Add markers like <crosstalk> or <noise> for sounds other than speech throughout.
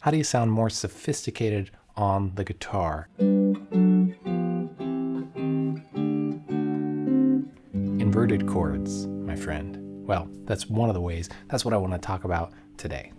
How do you sound more sophisticated on the guitar? Inverted chords, my friend. Well, that's one of the ways. That's what I want to talk about today.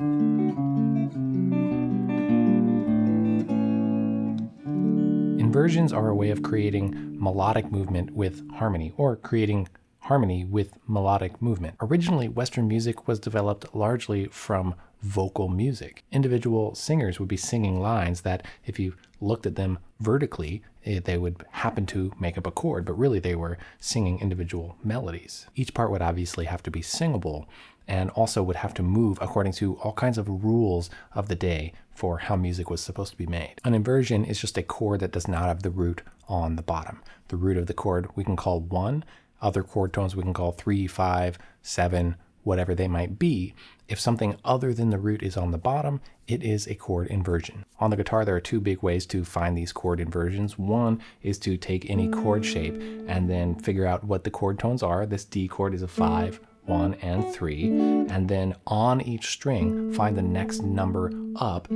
Inversions are a way of creating melodic movement with harmony, or creating harmony with melodic movement. Originally, Western music was developed largely from vocal music. Individual singers would be singing lines that, if you looked at them vertically, eh, they would happen to make up a chord, but really they were singing individual melodies. Each part would obviously have to be singable and also would have to move according to all kinds of rules of the day for how music was supposed to be made. An inversion is just a chord that does not have the root on the bottom. The root of the chord we can call one, other chord tones we can call three, five, seven, whatever they might be. If something other than the root is on the bottom, it is a chord inversion. On the guitar, there are two big ways to find these chord inversions. One is to take any chord shape and then figure out what the chord tones are. This D chord is a five, one, and three. And then on each string, find the next number up.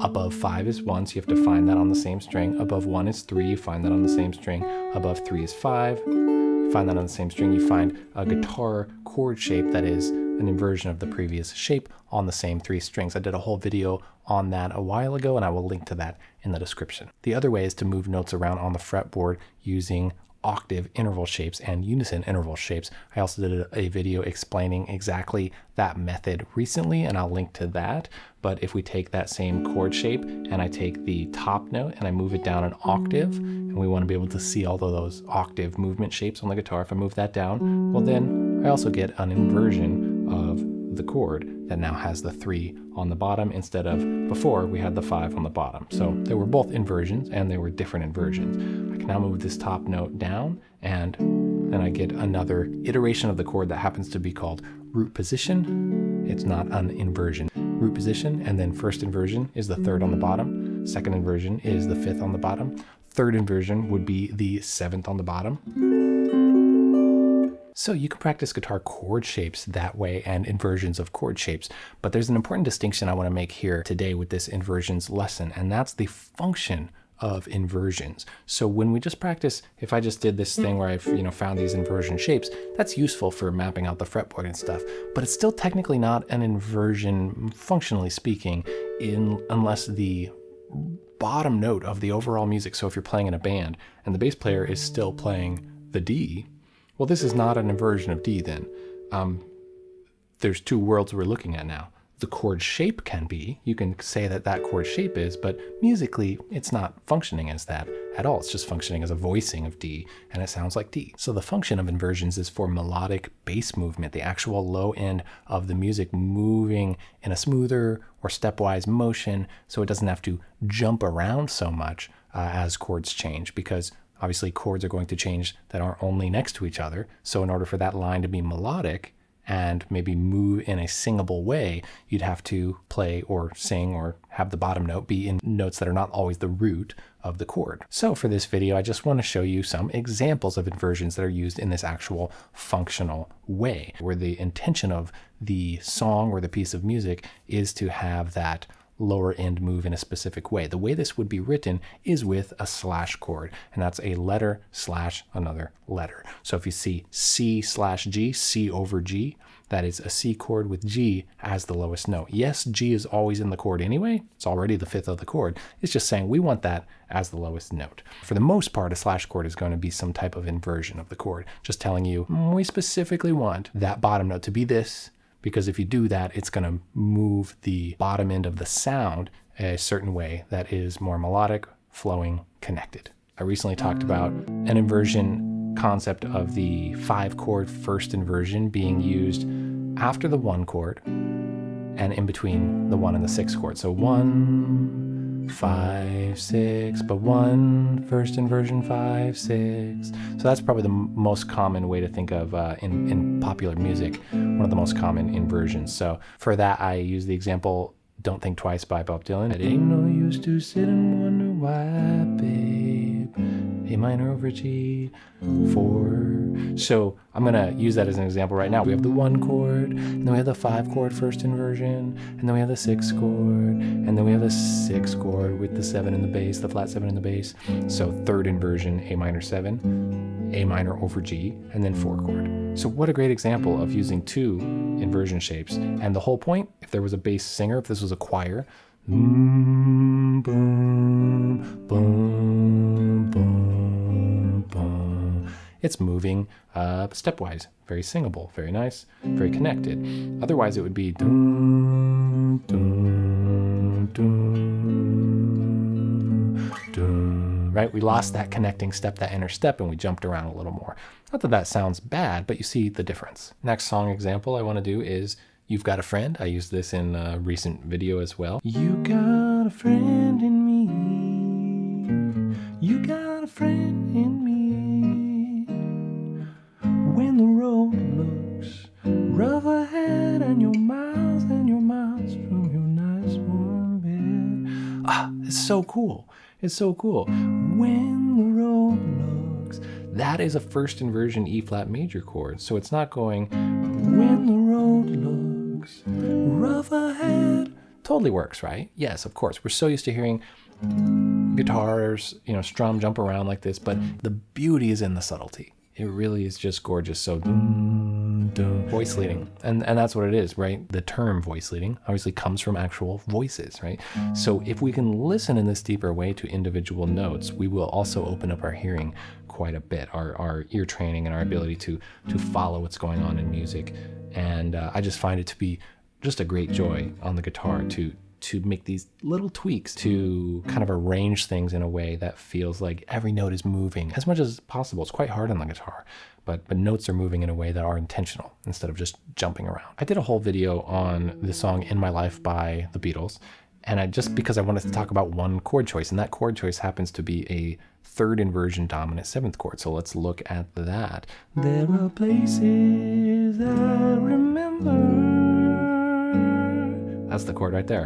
Above five is one, so you have to find that on the same string. Above one is three, find that on the same string. Above three is five, find that on the same string, you find a guitar chord shape that is an inversion of the previous shape on the same three strings. I did a whole video on that a while ago and I will link to that in the description. The other way is to move notes around on the fretboard using octave interval shapes and unison interval shapes. I also did a, video explaining exactly that method recently and I'll link to that. But if we take that same chord shape and I take the top note and I move it down an octave and we want to be able to see all of those octave movement shapes on the guitar, if I move that down, well then I also get an inversion of the chord that now has the three on the bottom instead of before we had the five on the bottom. So they were both inversions and they were different inversions. Now move this top note down and then I get another iteration of the chord that happens to be called root position. It's not an inversion. Root position and then first inversion is the third on the bottom. Second inversion is the fifth on the bottom. Third inversion would be the seventh on the bottom. So you can practice guitar chord shapes that way and inversions of chord shapes. But there's an important distinction I want to make here today with this inversions lesson, and that's the function of inversions. So when we just practice, if I just did this thing where I've you know found these inversion shapes, that's useful for mapping out the fretboard and stuff, but it's still technically not an inversion, functionally speaking, in unless the bottom note of the overall music, so if you're playing in a band and the bass player is still playing the D, well, this is not an inversion of D then. Um, there's two worlds we're looking at now. The chord shape can be, you can say that that chord shape is, but musically it's not functioning as that at all. It's just functioning as a voicing of D and it sounds like D. So the function of inversions is for melodic bass movement, the actual low end of the music moving in a smoother or stepwise motion so it doesn't have to jump around so much uh, as chords change because Obviously, chords are going to change that aren't only next to each other. So in order for that line to be melodic and maybe move in a singable way, you'd have to play or sing or have the bottom note be in notes that are not always the root of the chord. So for this video, I just want to show you some examples of inversions that are used in this actual functional way, where the intention of the song or the piece of music is to have that lower end move in a specific way. The way this would be written is with a slash chord, and that's a letter slash another letter. So if you see C slash G, C over G, that is a C chord with G as the lowest note. Yes, G is always in the chord anyway. It's already the fifth of the chord. It's just saying we want that as the lowest note. For the most part, a slash chord is going to be some type of inversion of the chord, just telling you mm, we specifically want that bottom note to be this because if you do that, it's going to move the bottom end of the sound a certain way that is more melodic, flowing, connected. I recently talked about an inversion concept of the five chord first inversion being used after the one chord and in between the one and the six chord. So one, five, six, but one first inversion, five, six. So that's probably the most common way to think of uh, in, in popular music, one of the most common inversions. So for that, I use the example Don't Think Twice by Bob Dylan. It ain't no use to sit and wonder why, babe. A minor over G, four. So I'm gonna use that as an example right now. We have the one chord, and then we have the five chord first inversion, and then we have the six chord, and then we have the six chord with the seven in the bass, the flat seven in the bass. So third inversion, A minor seven, A minor over G, and then four chord. So what a great example of using two inversion shapes. And the whole point, if there was a bass singer, if this was a choir, boom, boom, boom, boom. It's moving uh, stepwise, very singable, very nice, very connected. Otherwise, it would be right? We lost that connecting step, that inner step, and we jumped around a little more. Not that that sounds bad, but you see the difference. Next song example I want to do is You've Got a Friend. I used this in a recent video as well. You got a friend in me. You got a friend in me. When the road looks rough ahead and you're miles and you're miles from your nice warm bed. Ah, it's so cool. It's so cool. When the road looks, that is a first inversion E flat major chord. So it's not going when the road looks rough ahead. Totally works, right? Yes, of course. We're so used to hearing guitars, you know, strum jump around like this, but the beauty is in the subtlety. It really is just gorgeous. So dun, voice leading, and and that's what it is, right? The term voice leading obviously comes from actual voices, right? So if we can listen in this deeper way to individual notes, we will also open up our hearing quite a bit, our our ear training and our ability to to follow what's going on in music. And uh, I just find it to be just a great joy on the guitar to to make these little tweaks to mm-hmm. kind of arrange things in a way that feels like every note is moving as much as possible. It's quite hard on the guitar, but but notes are moving in a way that are intentional instead of just jumping around. I did a whole video on the song In My Life by the Beatles, and I just because I wanted to talk about one chord choice, and that chord choice happens to be a third inversion dominant seventh chord. So let's look at that. There are places I remember. That's the chord right there.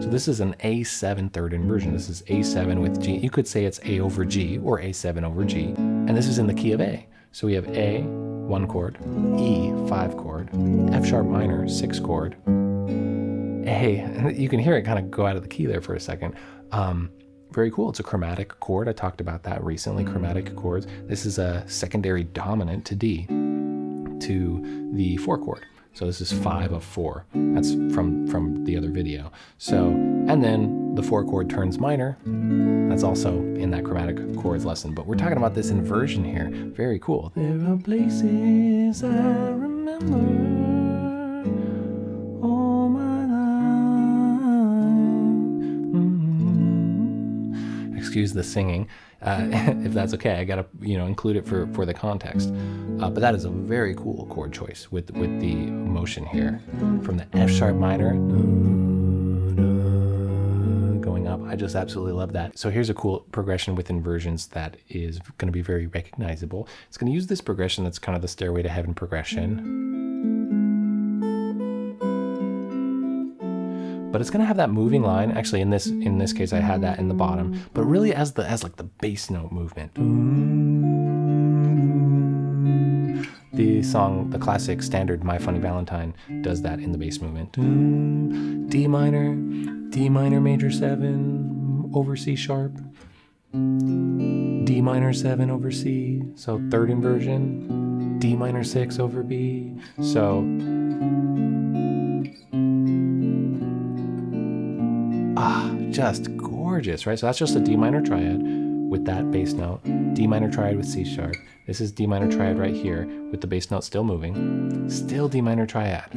So this is an A7 third inversion. This is A7 with G. You could say it's A over G or A7 over G. And this is in the key of A. So we have A, one chord, E, five chord, F sharp minor, six chord, A. <laughs> You can hear it kind of go out of the key there for a second. Um, very cool. It's a chromatic chord. I talked about that recently, chromatic chords. This is a secondary dominant to D to the four chord. So this is five of four. That's from, from the other video. So, and then the four chord turns minor. That's also in that chromatic chords lesson, but we're talking about this inversion here. Very cool. There are places I remember. Excuse the singing, uh, <laughs> if that's okay. I gotta, you know, include it for for the context. Uh, but that is a very cool chord choice with with the motion here, from the F sharp minor going up. I just absolutely love that. So here's a cool progression with inversions that is going to be very recognizable. It's going to use this progression that's kind of the Stairway to Heaven progression. But it's gonna have that moving line. Actually, in this in this case, I had that in the bottom, but really as the as like the bass note movement. The song, the classic standard "My Funny Valentine" does that in the bass movement. D minor, D minor major seven over C sharp, D minor seven over C, so third inversion, D minor six over B, so just gorgeous, right? So that's just a D minor triad with that bass note, D minor triad with C sharp. This is D minor triad right here with the bass note still moving, still D minor triad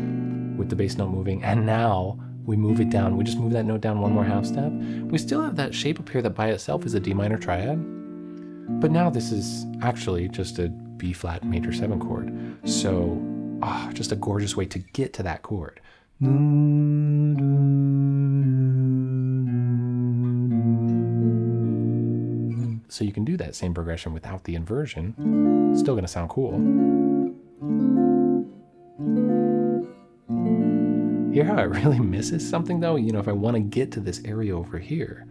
with the bass note moving, and now we move it down. We just move that note down one more half step. We still have that shape up here that by itself is a D minor triad, but now this is actually just a B flat major seven chord. So, ah, just a gorgeous way to get to that chord. So you can do that same progression without the inversion. Still gonna sound cool. Hear how it <laughs> really misses something though? You know, if I wanna get to this area over here,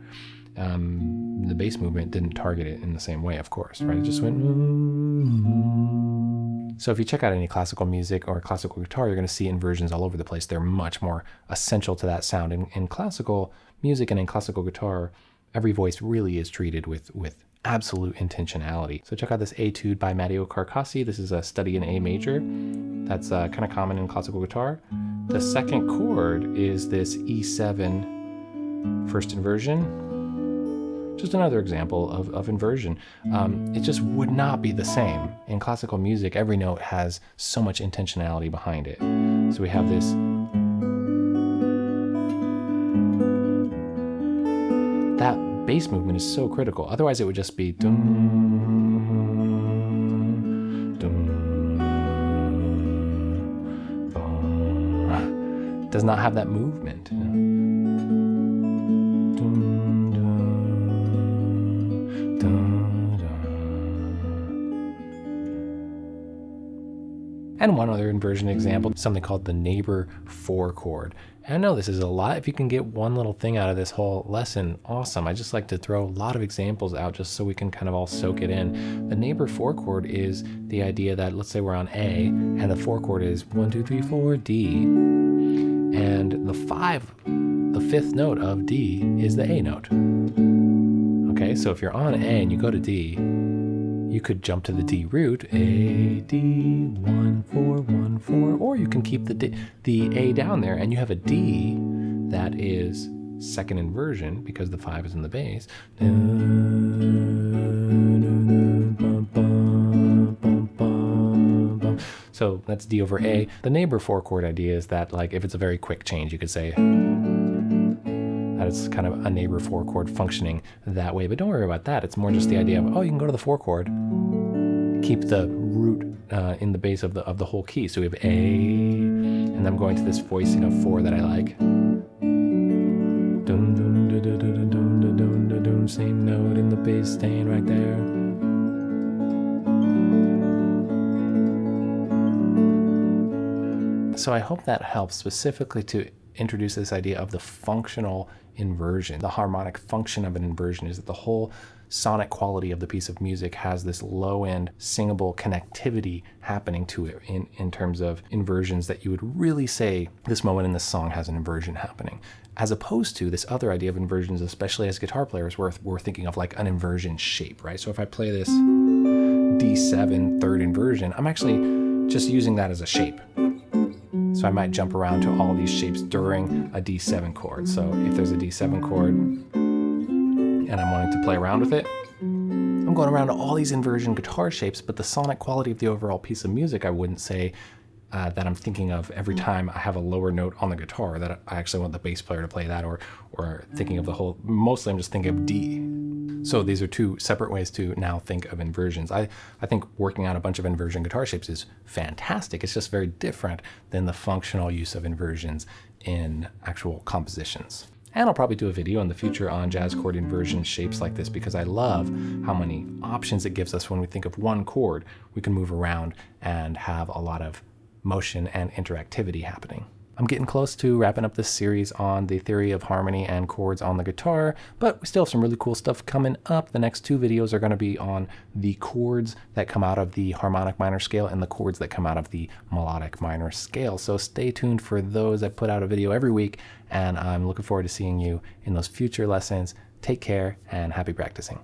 um, the bass movement didn't target it in the same way, of course, right? It just went. So if you check out any classical music or classical guitar, you're going to see inversions all over the place. They're much more essential to that sound. In, in classical music and in classical guitar, every voice really is treated with with absolute intentionality. So check out this etude by Matteo Carcassi. This is a study in A major. That's uh, kind of common in classical guitar. The second chord is this E7 first inversion. Just another example of, of inversion. Um, it just would not be the same. In classical music, every note has so much intentionality behind it. So we have this bass movement is so critical. Otherwise, it would just be dum, dum, dum. Does not have that movement. And one other inversion example, something called the neighbor four chord. And I know this is a lot. If you can get one little thing out of this whole lesson, awesome. I just like to throw a lot of examples out just so we can kind of all soak it in. The neighbor four chord is the idea that let's say we're on A and the four chord is one, two, three, four, D. And the five, the fifth note of D is the A note. Okay, so if you're on A and you go to D, you could jump to the D mm. root, A, D, 1, 4, 1, 4, or you can keep the, D, the A down there and you have a D that is second inversion because the 5 is in the bass. So that's D over A. The neighbor four chord idea is that like if it's a very quick change, you could say that it's kind of a neighbor four chord functioning that way. But don't worry about that. It's more just the idea of, oh, you can go to the four chord, keep the root uh, in the bass of the, of the whole key. So we have A, and I'm going to this voicing of four that I like. Same note in the bass staying right there. So I hope that helps specifically to introduce this idea of the functional inversion. The harmonic function of an inversion is that the whole sonic quality of the piece of music has this low end singable connectivity happening to it in, in terms of inversions that you would really say this moment in this song has an inversion happening. As opposed to this other idea of inversions, especially as guitar players, where we're thinking of like an inversion shape, right? So if I play this D7 third inversion, I'm actually just using that as a shape. I might jump around to all these shapes during a D7 chord. So if there's a D7 chord and I'm wanting to play around with it, I'm going around to all these inversion guitar shapes, but the sonic quality of the overall piece of music, I wouldn't say uh, that I'm thinking of every time I have a lower note on the guitar that I actually want the bass player to play that or, or thinking of the whole, mostly I'm just thinking of D. So these are two separate ways to now think of inversions. I, I think working on a bunch of inversion guitar shapes is fantastic. It's just very different than the functional use of inversions in actual compositions. And I'll probably do a video in the future on jazz chord inversion shapes like this because I love how many options it gives us when we think of one chord. We can move around and have a lot of motion and interactivity happening. I'm getting close to wrapping up this series on the theory of harmony and chords on the guitar, but we still have some really cool stuff coming up. The next two videos are going to be on the chords that come out of the harmonic minor scale and the chords that come out of the melodic minor scale. So stay tuned for those. I put out a video every week, and I'm looking forward to seeing you in those future lessons. Take care and happy practicing.